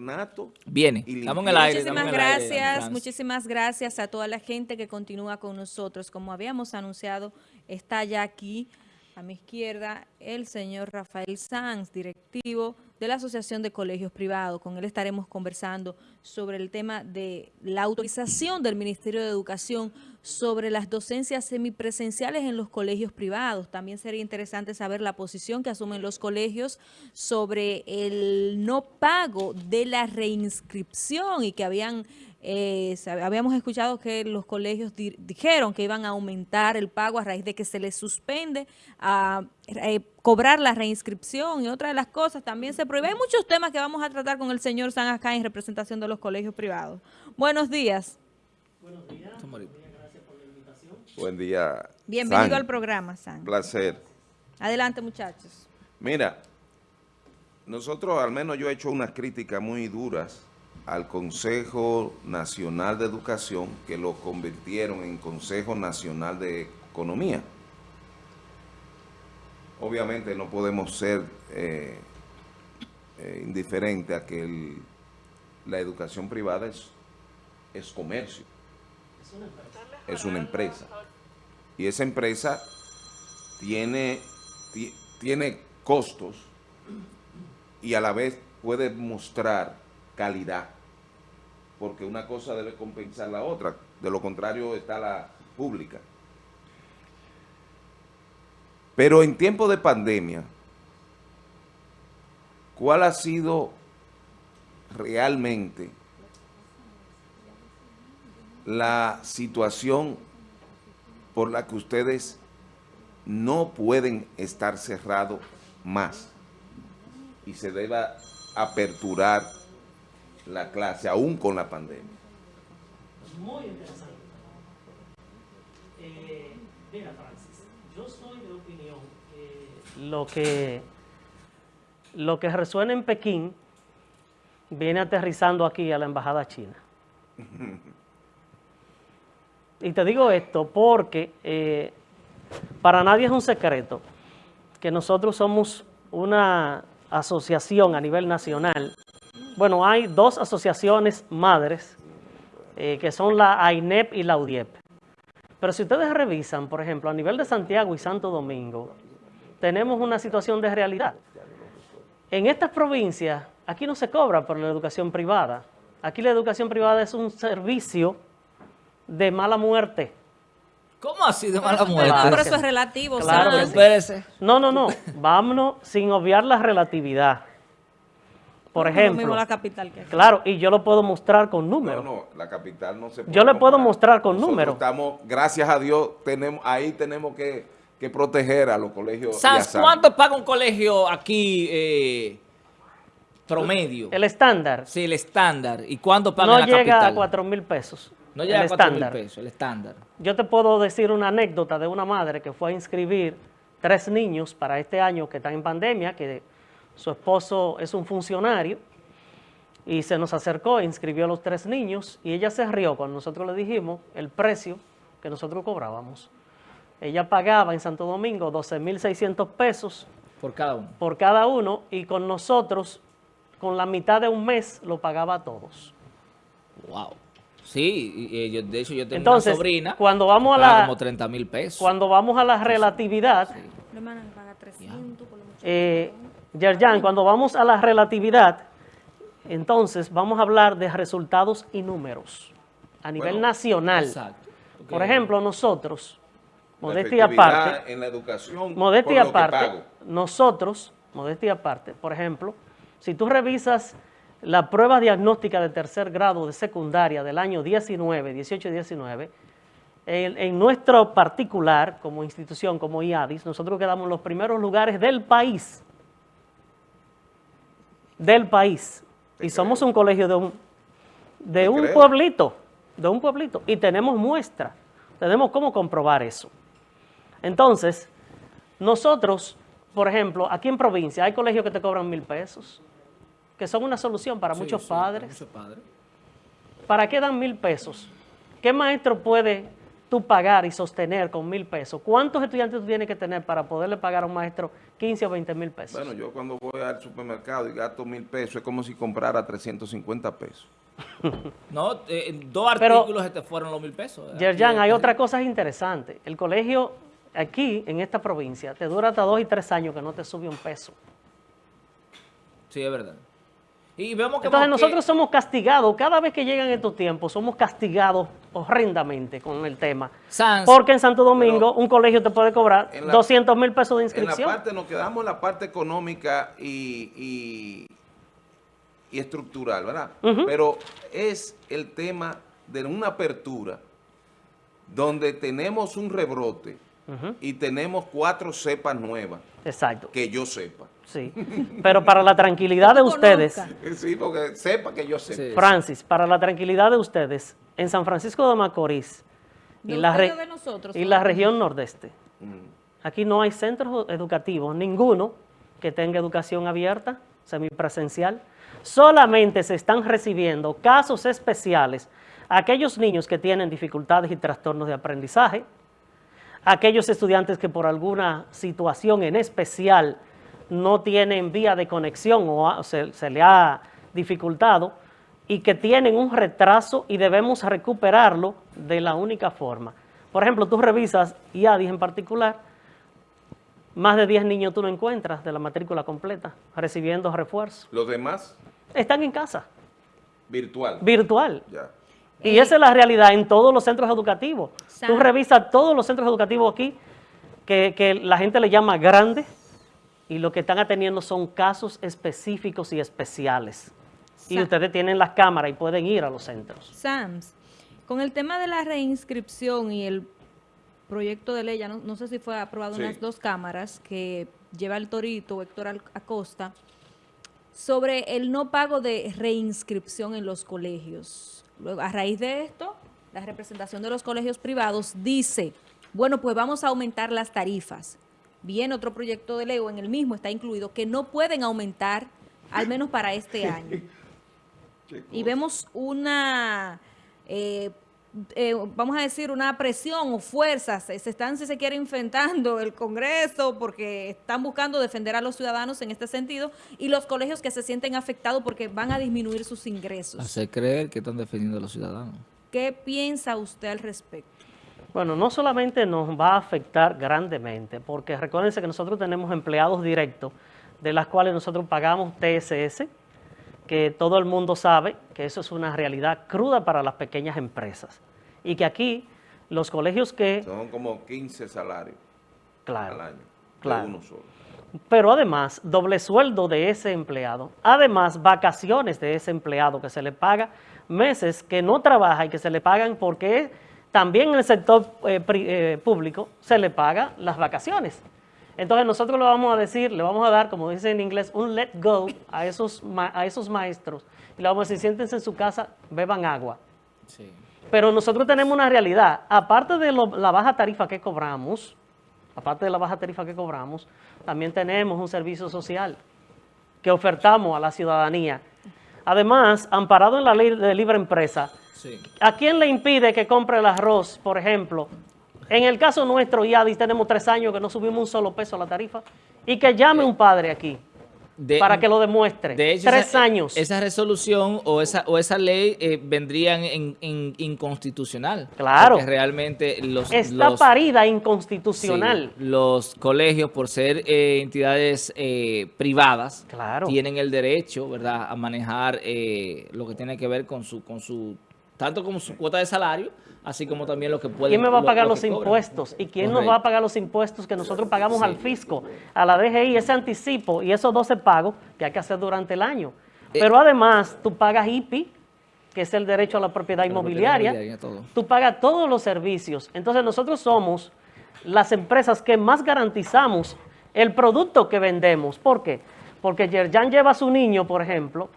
ornato. Viene, y estamos en el aire. Muchísimas el gracias, muchísimas gracias a toda la gente que continúa con nosotros. Como habíamos anunciado, está ya aquí a mi izquierda el señor Rafael Sanz, directivo de la Asociación de Colegios Privados. Con él estaremos conversando sobre el tema de la autorización del Ministerio de Educación sobre las docencias semipresenciales en los colegios privados. También sería interesante saber la posición que asumen los colegios sobre el no pago de la reinscripción y que habían eh, habíamos escuchado que los colegios di- dijeron que iban a aumentar el pago a raíz de que se les suspende a eh, cobrar la reinscripción y otra de las cosas también se prohíbe. Hay muchos temas que vamos a tratar con el señor San acá en representación de los colegios privados. Buenos días. Estamos ahorita. Buen día. Bienvenido San. al programa, San. Placer. Adelante, muchachos. Mira, nosotros, al menos yo he hecho unas críticas muy duras al Consejo Nacional de Educación, que lo convirtieron en Consejo Nacional de Economía. Obviamente no podemos ser eh, eh, indiferentes a que el- la educación privada es, es comercio. Es una empresa. Y esa empresa tiene, ti- tiene costos y a la vez puede mostrar calidad, porque una cosa debe compensar la otra, de lo contrario está la pública. Pero en tiempo de pandemia, ¿cuál ha sido realmente la situación por la que ustedes no pueden estar cerrados más y se deba aperturar la clase aún con la pandemia. Muy interesante. Eh, mira, Francis, yo soy de opinión que lo que lo que resuena en Pekín viene aterrizando aquí a la embajada china. Y te digo esto porque eh, para nadie es un secreto que nosotros somos una asociación a nivel nacional. Bueno, hay dos asociaciones madres eh, que son la AINEP y la UDIEP. Pero si ustedes revisan, por ejemplo, a nivel de Santiago y Santo Domingo, tenemos una situación de realidad. En estas provincias, aquí no se cobra por la educación privada. Aquí la educación privada es un servicio de mala muerte. ¿Cómo así de mala Pero- muerte? Pero eso es relativo, Claro sí. No, no, no. Vámonos sin obviar la relatividad. Por No ejemplo, mismo la capital que aquí. claro, y yo lo puedo mostrar con No, números. no, la capital no se puede Yo le puedo mostrar con números. Estamos, gracias a Dios, tenemos, ahí tenemos que, que proteger a los colegios. San. ¿cuánto paga un colegio aquí eh, promedio? El estándar Sí, el estándar. ¿Y cuánto paga no en la llega capital? a 4 mil pesos. No llega el a 4 mil pesos, el estándar. Yo te puedo decir una anécdota de una madre que fue a inscribir tres niños para este año que están en pandemia, que su esposo es un funcionario, y se nos acercó e inscribió a los tres niños, y ella se rió cuando nosotros le dijimos el precio que nosotros cobrábamos. Ella pagaba en Santo Domingo 12.600 pesos Por cada uno. por cada uno, y con nosotros, con la mitad de un mes, lo pagaba a todos. Wow. Sí, y, y yo- de hecho yo tengo Entonces, una sobrina cuando vamos que a la- como 30 mil pesos. Cuando vamos a la relatividad, La hermana me paga 300 por lo mucho. Eh, Yerjan, cuando vamos a la relatividad, entonces vamos a hablar de resultados y números a nivel Bueno, nacional. Exacto. Por ejemplo, nosotros, modestia aparte, En la educación. modestia aparte, nosotros, modestia aparte, por ejemplo, si tú revisas la prueba diagnóstica de tercer grado de secundaria del año 19, 18 y 19, en, en nuestro particular, como institución, como IADIS, nosotros quedamos en los primeros lugares del país. Del país. Te Y somos un colegio de un, de Te un creo. pueblito, de un pueblito. Y tenemos muestra. Tenemos cómo comprobar eso. Entonces, nosotros, por ejemplo, aquí en provincia hay colegios que te cobran mil pesos, que son una solución para Sí, muchos sí, para padres. muchos padres. ¿Para qué dan mil pesos? ¿Qué maestro puede tú pagar y sostener con mil pesos, ¿cuántos estudiantes tú tienes que tener para poderle pagar a un maestro 15 o 20 mil pesos? Bueno, yo cuando voy al supermercado y gasto mil pesos, es como si comprara 350 pesos. No, eh, dos Pero- artículos se te fueron los mil pesos. Yerjan, hay eh, otra cosa interesante. El colegio aquí, en esta provincia, te dura hasta dos y tres años que no te sube un peso. Sí, es verdad. Y vemos que... Entonces que- nosotros somos castigados, cada vez que llegan estos tiempos, somos castigados horrendamente con el tema. Sans, Porque en Santo Domingo un colegio te puede cobrar la- 200 mil pesos de En la inscripción. parte, nos quedamos en la parte económica y, y, y estructural, ¿verdad? Pero es el tema de una apertura donde tenemos un rebrote Y tenemos cuatro cepas nuevas, Exacto, que yo sepa. sí. Pero para la tranquilidad de ustedes. Sí, porque sepa que yo sepa. Sí. Francis, para la tranquilidad de ustedes, en San Francisco de Macorís y, la, re- ustedes o de nosotros, y la región nordeste, Mm. Aquí no hay centros educativos, ninguno que tenga educación abierta, semipresencial. Solamente se están recibiendo casos especiales a aquellos niños que tienen dificultades y trastornos de aprendizaje, aquellos estudiantes que por alguna situación en especial no tienen vía de conexión o se, se le ha dificultado y que tienen un retraso y debemos recuperarlo de la única forma. Por ejemplo, tú revisas IADIS en particular, más de 10 niños tú no encuentras de la matrícula completa recibiendo refuerzo. Los demás, Están en casa, virtual. virtual. ya. Y esa es la realidad en todos los centros educativos. Tú revisas todos los centros educativos aquí, que, que la gente le llama grandes, y lo que están atendiendo son casos específicos y especiales. Y ustedes tienen las cámaras y pueden ir a los centros. SAMS, con el tema de la reinscripción y el proyecto de ley, ya no, no sé si fue aprobado en las dos cámaras, que lleva el Torito, Héctor Al- Acosta, sobre el no pago de reinscripción en los colegios. A raíz de esto, la representación de los colegios privados dice, bueno, pues vamos a aumentar las tarifas. Bien, otro proyecto de ley, o en el mismo está incluido, que no pueden aumentar, al menos para este año y vemos una, eh, eh, vamos a decir, una presión o fuerzas, se se están, si se quiere, enfrentando el Congreso porque están buscando defender a los ciudadanos en este sentido y los colegios que se sienten afectados porque van a disminuir sus ingresos. Hacer creer que están defendiendo a los ciudadanos. ¿Qué piensa usted al respecto? Bueno, no solamente nos va a afectar grandemente, porque recuérdense que nosotros tenemos empleados directos, de las cuales nosotros pagamos TSS, que todo el mundo sabe que eso es una realidad cruda para las pequeñas empresas. Y que aquí los colegios que, Son como 15 salarios claro, al año. claro. Uno solo. pero además doble sueldo de ese empleado, además vacaciones de ese empleado que se le paga meses que no trabaja y que se le pagan porque también en el sector eh, pri- eh, público se le paga las vacaciones. Entonces nosotros le vamos a decir, le vamos a dar, como dice en inglés, un let go a esos, ma- a esos maestros. Y le vamos a decir, siéntense en su casa, beban agua. Sí. Pero nosotros tenemos una realidad. Aparte de lo- la baja tarifa que cobramos, aparte de la baja tarifa que cobramos, también tenemos un servicio social que ofertamos a la ciudadanía. Además, amparado en la ley de libre empresa, Sí. ¿a quién le impide que compre el arroz, por ejemplo? En el caso nuestro, IADIS, tenemos tres años que no subimos un solo peso a la tarifa. Y que llame un padre aquí De- para que lo demuestre. De hecho, tres esa, años. Esa resolución o esa, o esa ley eh, vendrían en, en inconstitucional. Claro. Porque realmente los, Está los- parida inconstitucional. sí, los colegios, por ser eh, entidades eh, privadas, Claro. tienen el derecho, ¿verdad?, a manejar eh, lo que tiene que ver con su, con su, tanto como su cuota de salario, así como también lo que pueden. ¿Quién me va a pagar lo los impuestos? ¿Y quién nos va a pagar los impuestos que nosotros pagamos Sí. al fisco, a la DGI, ese anticipo y esos 12 pagos que hay que hacer durante el año? Eh, Pero además, tú pagas IPI, que es el derecho a la propiedad La propiedad inmobiliaria, inmobiliaria, tú pagas todos los servicios. Entonces nosotros somos las empresas que más garantizamos el producto que vendemos. ¿Por qué? Porque Yerjan lleva a su niño, por ejemplo,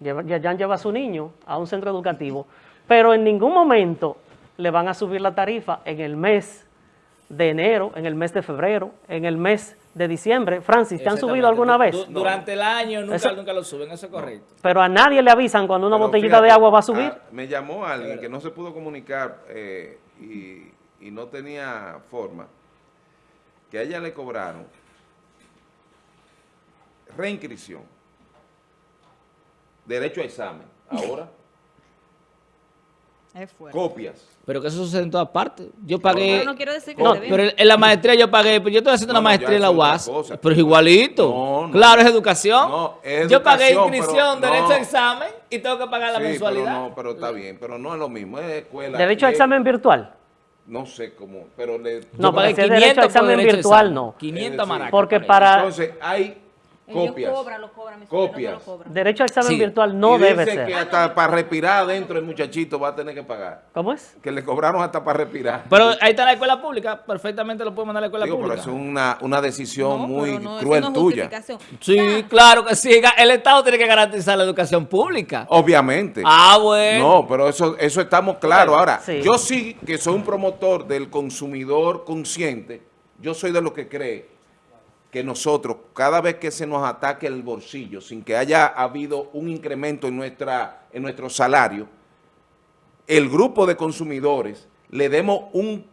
Yerjan lleva a su niño a un centro educativo, pero en ningún momento le van a subir la tarifa en el mes de enero, en el mes de febrero, en el mes de diciembre. Francis, ¿te han subido alguna Du- vez? du- durante el año nunca, Eso- nunca lo suben, eso es correcto. Pero a nadie le avisan cuando una Pero botellita fíjate, de agua va a subir. ah, me llamó alguien que no se pudo comunicar eh, y y no tenía forma, que a ella le cobraron reinscripción, derecho a examen, ahora Es fuerte. copias. Pero que eso sucede en todas partes. Yo pagué... Pero no quiero decir que No, pero en la maestría yo pagué, pero yo estoy haciendo No, una no, maestría en la es UAS, cosa. pero igualito. No, no. Claro, es educación. No, es yo pagué inscripción, derecho no. a examen y tengo que pagar la Sí, mensualidad. Pero no, pero está bien, pero no es lo mismo, es escuela. Derecho a es- examen virtual. No sé cómo, pero le... No, si es derecho a 500 por examen virtual, examen. no. 500 Sí. maracas. Porque para- Entonces, hay Ellos copias. cobran, lo cobran, mis Copias. no lo cobran. Derecho a examen Sí. virtual no y debe dice ser. que hasta para respirar adentro el muchachito va a tener que pagar. ¿Cómo es? Que le cobraron hasta para respirar. Pero ahí está la escuela pública, perfectamente lo puede mandar a la escuela Digo, pero pública. eso es una, una decisión No, muy pero no, cruel no es tuya. justificación. Sí, Ya. claro que sí. El Estado tiene que garantizar la educación pública. Obviamente. Ah, bueno. No, pero eso, eso estamos claros. Ahora, Sí. yo sí que soy un promotor del consumidor consciente. Yo soy de los que cree que nosotros, cada vez que se nos ataque el bolsillo, sin que haya habido un incremento en, nuestra, en nuestro salario, el grupo de consumidores le demos un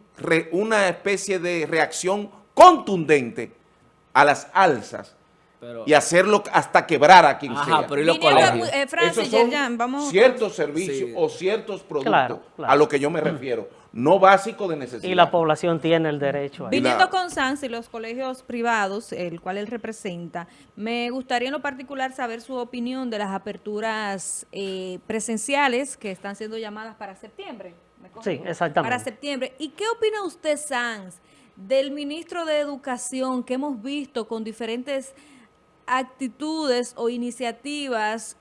una especie de reacción contundente a las alzas Pero- y hacerlo hasta quebrar a quien Ajá, sea. pero ¿y los Viniendo a- colegios? eh, Francis, Esos son vamos... ciertos servicios Sí. o ciertos productos Claro, claro. a lo que yo me refiero, no básicos de necesidad. Y la población tiene el derecho a. Viniendo con SANS y los colegios privados, el cual él representa, me gustaría en lo particular saber su opinión de las aperturas eh, presenciales que están siendo llamadas para septiembre. ¿Me? Sí, exactamente. Para septiembre. ¿Y qué opina usted, SANS, del ministro de Educación que hemos visto con diferentes actitudes o iniciativas,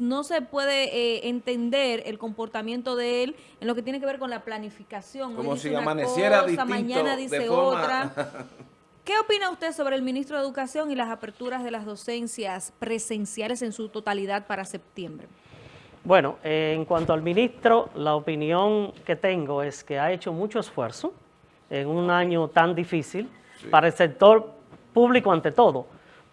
no se puede eh, entender el comportamiento de él en lo que tiene que ver con la planificación. Como dice si una amaneciera cosa, distinto, mañana de dice forma- otra. ¿Qué opina usted sobre el ministro de Educación y las aperturas de las docencias presenciales en su totalidad para septiembre? Bueno, eh, en cuanto al ministro, la opinión que tengo es que ha hecho mucho esfuerzo en un año tan difícil para el sector público ante todo,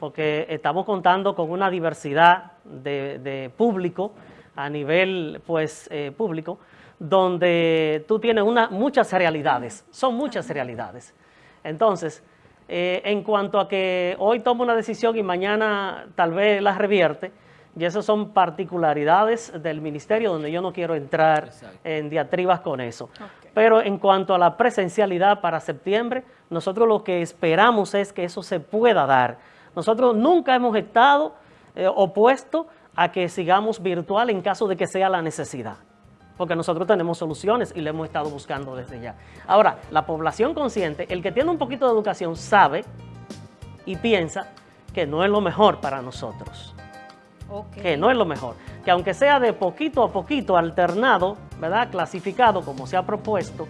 porque estamos contando con una diversidad de, de público a nivel pues eh, público, donde tú tienes una, muchas realidades, son muchas realidades. Entonces, eh, en cuanto a que hoy toma una decisión y mañana tal vez la revierte, y esas son particularidades del ministerio donde yo no quiero entrar Exacto. en diatribas con eso. Pero en cuanto a la presencialidad para septiembre, nosotros lo que esperamos es que eso se pueda dar. Nosotros nunca hemos estado eh, opuestos a que sigamos virtual en caso de que sea la necesidad porque nosotros tenemos soluciones y le hemos estado buscando desde ya. Ahora, la población consciente, el que tiene un poquito de educación sabe y piensa que no es lo mejor para nosotros, que no es lo mejor, que aunque sea de poquito a poquito alternado, ¿verdad? Clasificado como se ha propuesto,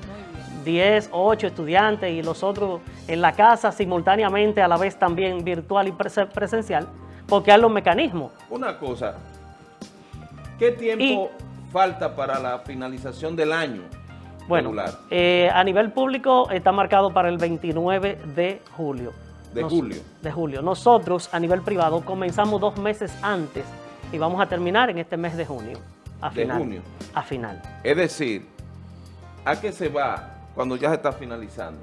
10 o 8 estudiantes y los otros en la casa simultáneamente, a la vez también virtual y prese- presencial, porque hay los mecanismos. Una cosa, ¿qué tiempo falta para la finalización del año Bueno, regular? eh, a nivel público está marcado para el 29 de julio. De julio. De julio. Nosotros, a nivel privado, comenzamos dos meses antes y vamos a terminar en este mes de junio. A De final. junio. A final. Es decir, ¿a qué se va cuando ya se está finalizando?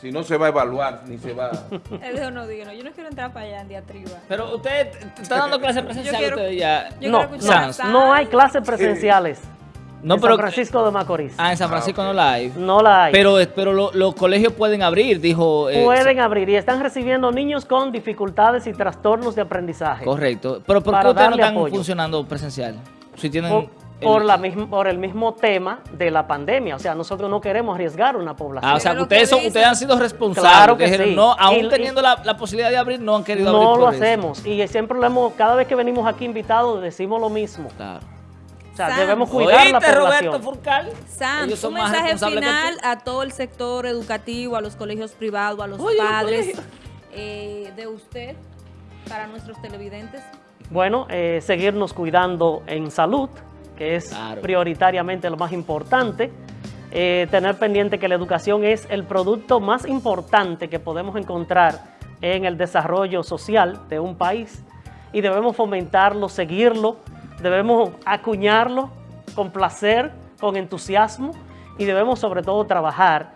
Si no se va a evaluar, ni se va... Él dijo, no, diga, no, yo no quiero entrar para allá en diatriba. Pero usted está dando clases presenciales usted ya. Yo no, quiero escuchar no, no hay clases presenciales. No, en pero San Francisco de Macorís. Ah, en San Francisco Ah, ok. no la hay. no la hay. Pero, pero lo- los colegios pueden abrir, dijo. eh, Pueden abrir y están recibiendo niños con dificultades y trastornos de aprendizaje. Correcto. Pero ¿por qué ustedes no están apoyo. funcionando presencial? Si tienen. Por la misma, por el mismo tema de la pandemia. O sea, nosotros no queremos arriesgar una población. Ah, o sea, que ustedes, son, ustedes han sido responsables. Claro que Dijeron, sí. No, aún Y- y- teniendo la, la posibilidad de abrir, no han querido abrir. No lo hacemos y siempre lo hemos, cada vez que venimos aquí invitados decimos lo mismo. Claro. O sea, Sam. debemos cuidar la ¿Oíste, población. Roberto Furcal? Sam, Ellos un mensaje final a todo el sector educativo, a los colegios privados, a los Oye, padres eh, de usted para nuestros televidentes. Bueno, eh, seguirnos cuidando en salud, que es Claro. prioritariamente lo más importante. Eh, tener pendiente que la educación es el producto más importante que podemos encontrar en el desarrollo social de un país y debemos fomentarlo, seguirlo, debemos acuñarlo con placer, con entusiasmo y debemos sobre todo trabajar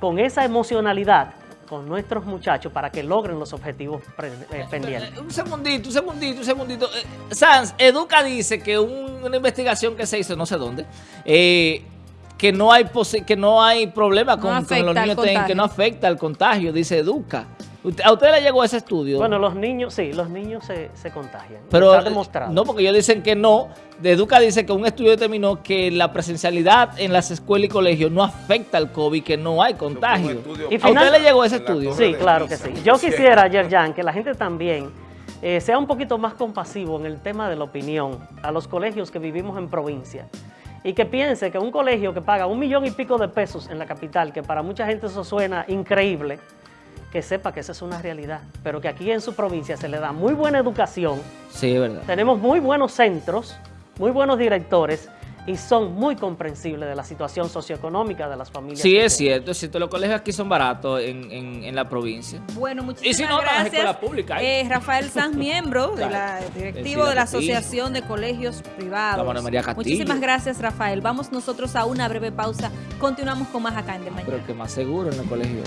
con esa emocionalidad con nuestros muchachos para que logren los objetivos eh, pendientes. Un segundito, un segundito, un segundito. Eh, Sans, Educa dice que una investigación que se hizo, no sé dónde, eh, que no hay que no hay problema con, los niños que no afecta al contagio, dice Educa. ¿A usted le llegó ese estudio? Bueno, los niños, sí, los niños se, se contagian. Pero está demostrado. No, porque ellos dicen que no. De Educa dice que un estudio determinó que la presencialidad en las escuelas y colegios no afecta al COVID, que no hay contagio. ¿Y ¿A usted le llegó ese estudio? Sí, claro que sí. Yo quisiera, Yerjan, que la gente también eh, sea un poquito más compasivo en el tema de la opinión a los colegios que vivimos en provincia y que piense que un colegio que paga un millón y pico de pesos en la capital, que para mucha gente eso suena increíble, que sepa que esa es una realidad, pero que aquí en su provincia se le da muy buena educación. Sí, es verdad. Tenemos muy buenos centros, muy buenos directores y son muy comprensibles de la situación socioeconómica de las familias. Sí, es cierto, es cierto. Los colegios aquí son baratos en, la provincia. Bueno, muchísimas y si no, gracias. Pública, eh, Rafael Sanz, miembro de la, directivo de la Asociación de Colegios Privados. Muchísimas gracias, Rafael. Vamos nosotros a una breve pausa. Continuamos con más acá en De Mañana. Pero que más seguro en el colegio.